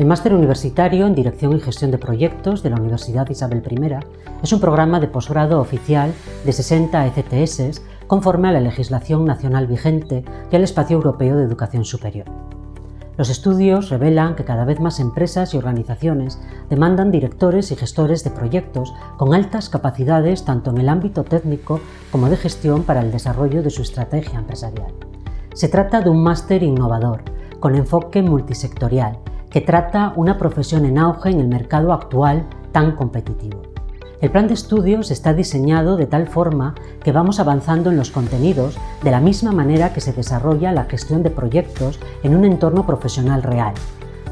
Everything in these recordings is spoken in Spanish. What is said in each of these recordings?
El Máster Universitario en Dirección y Gestión de Proyectos de la Universidad Isabel I es un programa de posgrado oficial de 60 ECTS conforme a la legislación nacional vigente y al Espacio Europeo de Educación Superior. Los estudios revelan que cada vez más empresas y organizaciones demandan directores y gestores de proyectos con altas capacidades tanto en el ámbito técnico como de gestión para el desarrollo de su estrategia empresarial. Se trata de un máster innovador, con enfoque multisectorial, que trata una profesión en auge en el mercado actual tan competitivo. El plan de estudios está diseñado de tal forma que vamos avanzando en los contenidos de la misma manera que se desarrolla la gestión de proyectos en un entorno profesional real.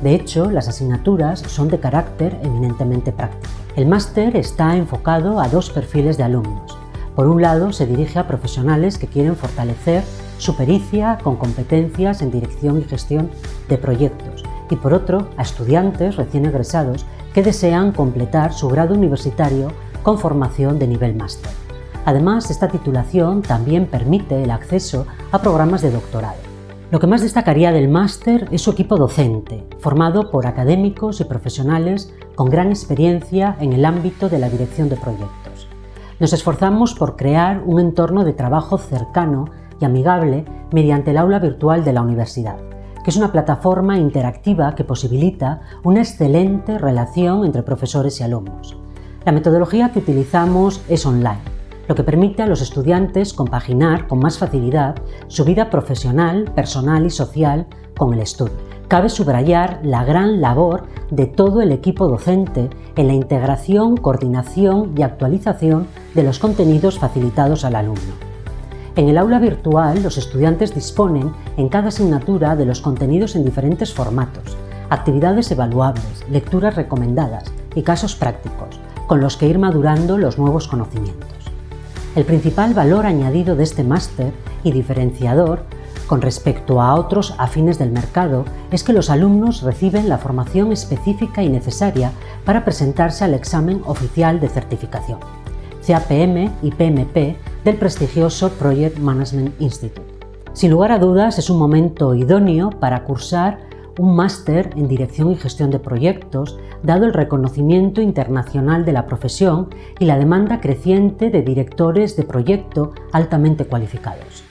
De hecho, las asignaturas son de carácter eminentemente práctico. El máster está enfocado a dos perfiles de alumnos. Por un lado, se dirige a profesionales que quieren fortalecer su pericia con competencias en dirección y gestión de proyectos y por otro, a estudiantes recién egresados que desean completar su grado universitario con formación de nivel máster. Además, esta titulación también permite el acceso a programas de doctorado. Lo que más destacaría del máster es su equipo docente, formado por académicos y profesionales con gran experiencia en el ámbito de la dirección de proyectos. Nos esforzamos por crear un entorno de trabajo cercano y amigable mediante el aula virtual de la universidad es una plataforma interactiva que posibilita una excelente relación entre profesores y alumnos. La metodología que utilizamos es online, lo que permite a los estudiantes compaginar con más facilidad su vida profesional, personal y social con el estudio. Cabe subrayar la gran labor de todo el equipo docente en la integración, coordinación y actualización de los contenidos facilitados al alumno. En el aula virtual, los estudiantes disponen en cada asignatura de los contenidos en diferentes formatos, actividades evaluables, lecturas recomendadas y casos prácticos, con los que ir madurando los nuevos conocimientos. El principal valor añadido de este máster y diferenciador con respecto a otros afines del mercado es que los alumnos reciben la formación específica y necesaria para presentarse al examen oficial de certificación. CAPM y PMP del prestigioso Project Management Institute. Sin lugar a dudas, es un momento idóneo para cursar un máster en Dirección y Gestión de Proyectos, dado el reconocimiento internacional de la profesión y la demanda creciente de directores de proyecto altamente cualificados.